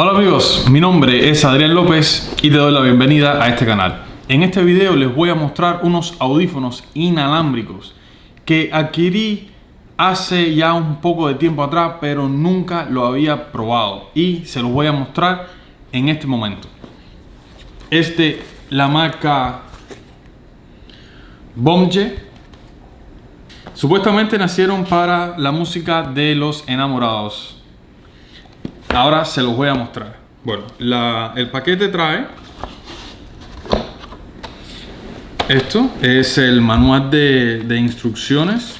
Hola amigos, mi nombre es Adrián López y te doy la bienvenida a este canal. En este video les voy a mostrar unos audífonos inalámbricos que adquirí hace ya un poco de tiempo atrás pero nunca lo había probado y se los voy a mostrar en este momento. Este, la marca Bomje Supuestamente nacieron para la música de los enamorados. Ahora se los voy a mostrar. Bueno, el paquete trae esto es el manual de, instrucciones.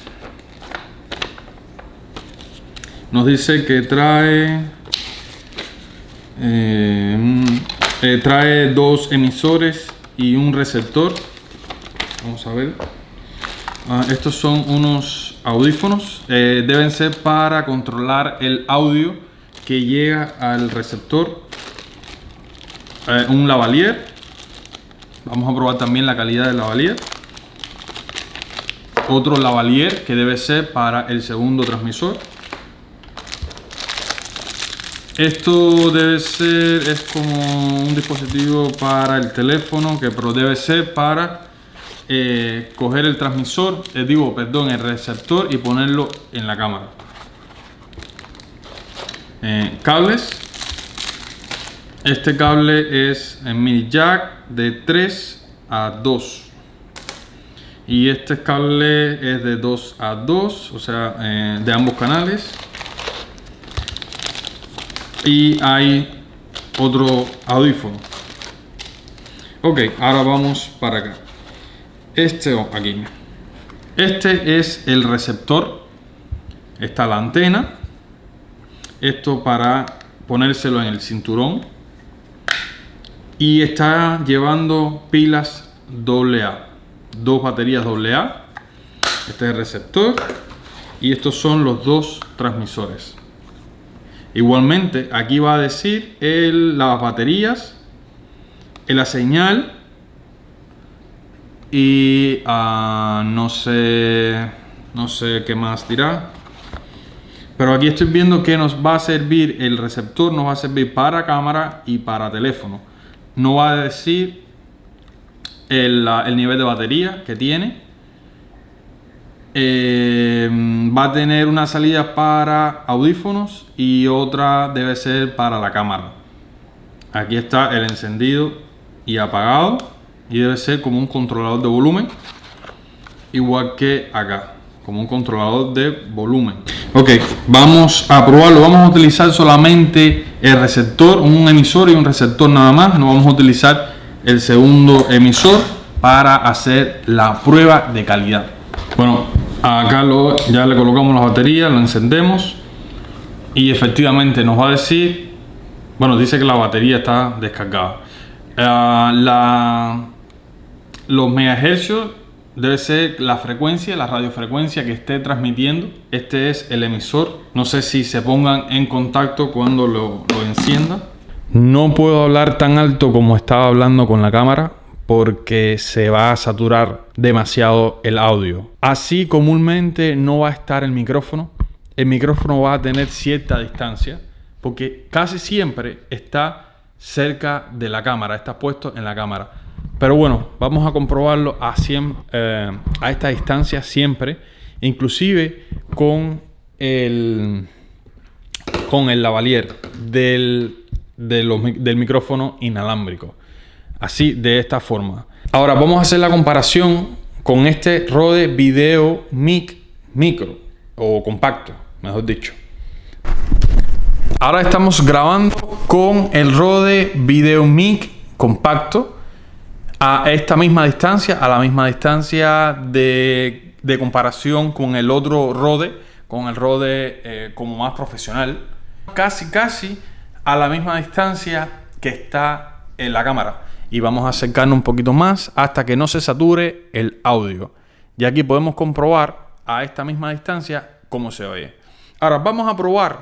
Nos dice que trae eh, eh, trae dos emisores y un receptor. Vamos a ver. Ah, estos son unos audífonos. Eh, deben ser para controlar el audio que llega al receptor eh, un lavalier. Vamos a probar también la calidad del lavalier. Otro lavalier que debe ser para el segundo transmisor. Esto debe ser es como un dispositivo para el teléfono que pero debe ser para eh, coger el transmisor eh, digo perdón el receptor y ponerlo en la cámara eh, cables. Este cable es en mini jack de 3 a 2 y este cable es de 2 a 2 o sea eh, de ambos canales. Y hay otro audífono. Ok ahora vamos para acá. Este oh, aquí. Este es el receptor. Está la antena esto para ponérselo en el cinturón. Y está llevando pilas AA dos baterías AA este es el receptor. Y estos son los dos transmisores. Igualmente aquí va a decir el, las baterías la señal y uh, no sé no sé qué más dirá pero aquí estoy viendo que nos va a servir, el receptor nos va a servir para cámara y para teléfono. No va a decir el, nivel de batería que tiene. Eh, va a tener una salida para audífonos y otra debe ser para la cámara. Aquí está el encendido y apagado y debe ser como un controlador de volumen igual que acá como un controlador de volumen. Ok, vamos a probarlo. Vamos a utilizar solamente el receptor, un emisor y un receptor nada más. No vamos a utilizar el segundo emisor para hacer la prueba de calidad. Bueno, acá lo, ya le colocamos la batería, lo encendemos y efectivamente nos va a decir, bueno, dice que la batería está descargada. Uh, la, los megahercios debe ser la frecuencia, la radiofrecuencia que esté transmitiendo. Este es el emisor. No sé si se pongan en contacto cuando lo, lo encienda. No puedo hablar tan alto como estaba hablando con la cámara porque se va a saturar demasiado el audio. Así comúnmente no va a estar el micrófono. El micrófono va a tener cierta distancia porque casi siempre está cerca de la cámara, está puesto en la cámara. Pero bueno, vamos a comprobarlo a, eh, a esta distancia siempre, inclusive con el, con el lavalier del, del micrófono inalámbrico. Así, de esta forma. Ahora vamos a hacer la comparación con este Rode Video Mic Micro o compacto, mejor dicho. Ahora estamos grabando con el Rode Video Mic compacto a esta misma distancia, a la misma distancia de, comparación con el otro Rode, con el Rode eh, como más profesional, casi casi a la misma distancia que está en la cámara. Y vamos a acercarnos un poquito más hasta que no se sature el audio. Y aquí podemos comprobar a esta misma distancia cómo se oye. Ahora vamos a probar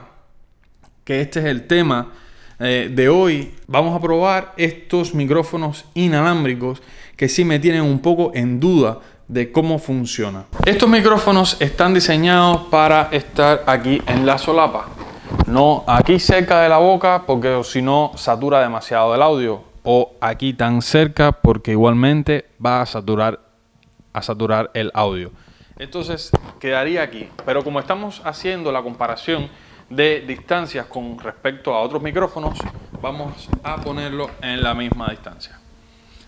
que este es el tema eh, de hoy vamos a probar estos micrófonos inalámbricos que sí me tienen un poco en duda de cómo funciona. Estos micrófonos están diseñados para estar aquí en la solapa. No aquí cerca de la boca porque si no satura demasiado el audio. O aquí tan cerca porque igualmente va a saturar, a saturar el audio. Entonces quedaría aquí. Pero como estamos haciendo la comparación de distancias con respecto a otros micrófonos, vamos a ponerlo en la misma distancia.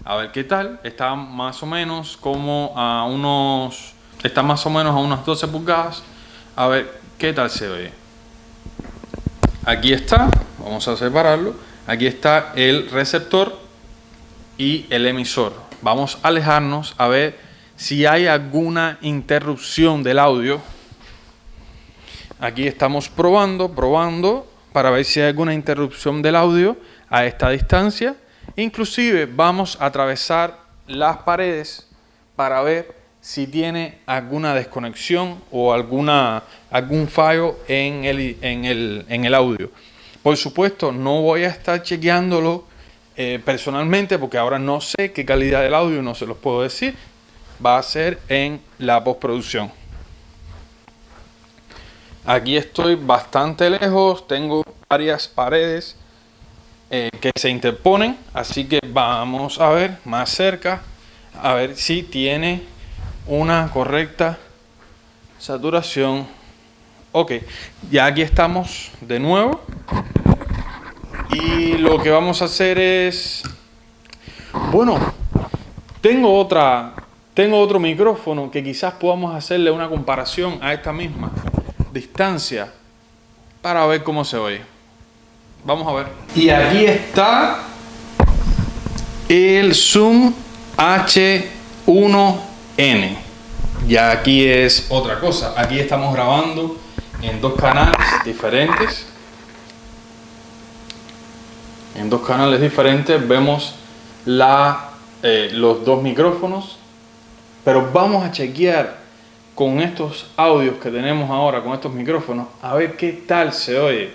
A ver qué tal. Está más o menos como a unos... Está más o menos a unas 12 pulgadas. A ver qué tal se oye. Aquí está. Vamos a separarlo. Aquí está el receptor y el emisor. Vamos a alejarnos a ver si hay alguna interrupción del audio. Aquí estamos probando, probando para ver si hay alguna interrupción del audio a esta distancia. Inclusive vamos a atravesar las paredes para ver si tiene alguna desconexión o alguna, algún fallo en el, en, el, en el audio. Por supuesto, no voy a estar chequeándolo eh, personalmente porque ahora no sé qué calidad del audio, no se los puedo decir. Va a ser en la postproducción. Aquí estoy bastante lejos, tengo varias paredes eh, que se interponen, así que vamos a ver más cerca, a ver si tiene una correcta saturación. Ok, ya aquí estamos de nuevo y lo que vamos a hacer es, bueno, tengo otra, tengo otro micrófono que quizás podamos hacerle una comparación a esta misma distancia para ver cómo se oye. Vamos a ver. Y aquí está el Zoom H1N. Ya aquí es otra cosa. Aquí estamos grabando en dos canales diferentes. En dos canales diferentes vemos la, eh, los dos micrófonos. Pero vamos a chequear con estos audios que tenemos ahora, con estos micrófonos, a ver qué tal se oye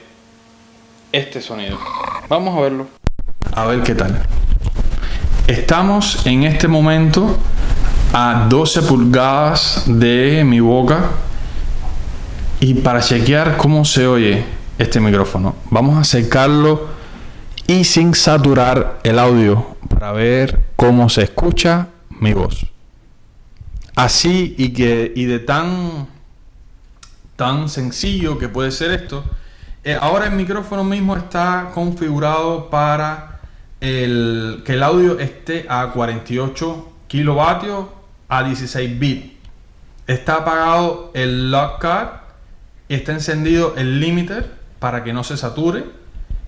este sonido. Vamos a verlo. A ver qué tal. Estamos en este momento a 12 pulgadas de mi boca y para chequear cómo se oye este micrófono, vamos a acercarlo y sin saturar el audio para ver cómo se escucha mi voz así y, que, y de tan, tan sencillo que puede ser esto, eh, ahora el micrófono mismo está configurado para el, que el audio esté a 48 kilovatios a 16 bits. Está apagado el lock está encendido el limiter para que no se sature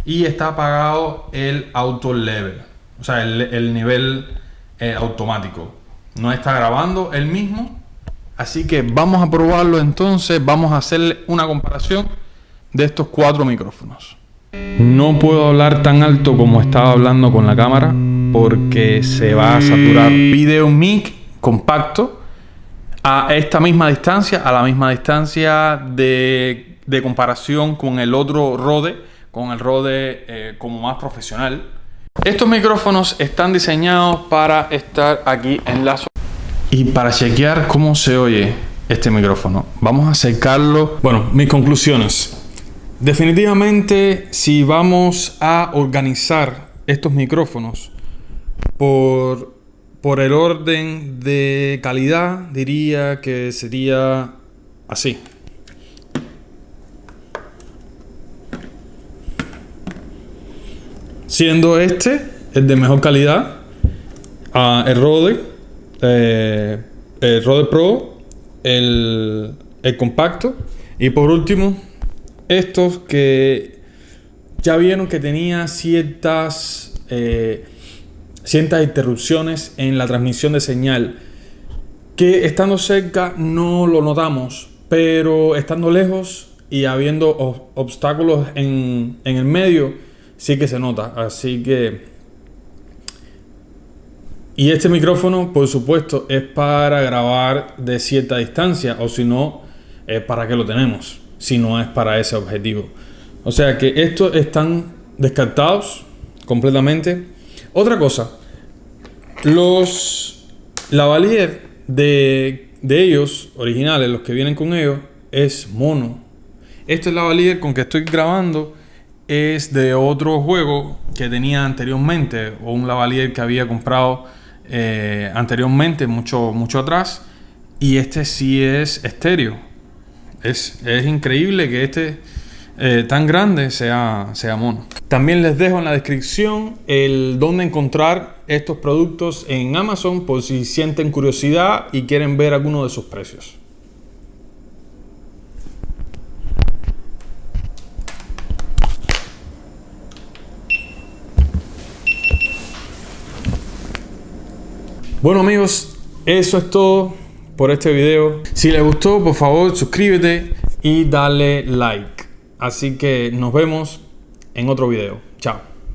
y está apagado el auto level, o sea, el, nivel eh, automático no está grabando el mismo. Así que vamos a probarlo entonces, vamos a hacerle una comparación de estos cuatro micrófonos. No puedo hablar tan alto como estaba hablando con la cámara porque se va a saturar video mic compacto a esta misma distancia, a la misma distancia de, comparación con el otro Rode, con el Rode eh, como más profesional. Estos micrófonos están diseñados para estar aquí en la y para chequear cómo se oye este micrófono, vamos a acercarlo. Bueno, mis conclusiones. Definitivamente, si vamos a organizar estos micrófonos por, por el orden de calidad, diría que sería así. Siendo este el de mejor calidad, uh, el Rode, eh, el Rode Pro, el, el compacto. Y por último estos que ya vieron que tenía ciertas eh, ciertas interrupciones en la transmisión de señal que estando cerca no lo notamos pero estando lejos y habiendo obstáculos en, en el medio sí que se nota. Así que... Y este micrófono, por supuesto, es para grabar de cierta distancia, o si no, es para qué lo tenemos, si no es para ese objetivo. O sea que estos están descartados completamente. Otra cosa, los lavalier de, de ellos, originales, los que vienen con ellos, es mono. Este lavalier con que estoy grabando es de otro juego que tenía anteriormente o un lavalier que había comprado eh, anteriormente, mucho, mucho atrás. Y este sí es estéreo. Es, es increíble que este eh, tan grande sea, sea mono. También les dejo en la descripción el dónde encontrar estos productos en Amazon por si sienten curiosidad y quieren ver alguno de sus precios. Bueno amigos, eso es todo por este video. Si les gustó, por favor suscríbete y dale like. Así que nos vemos en otro video. Chao.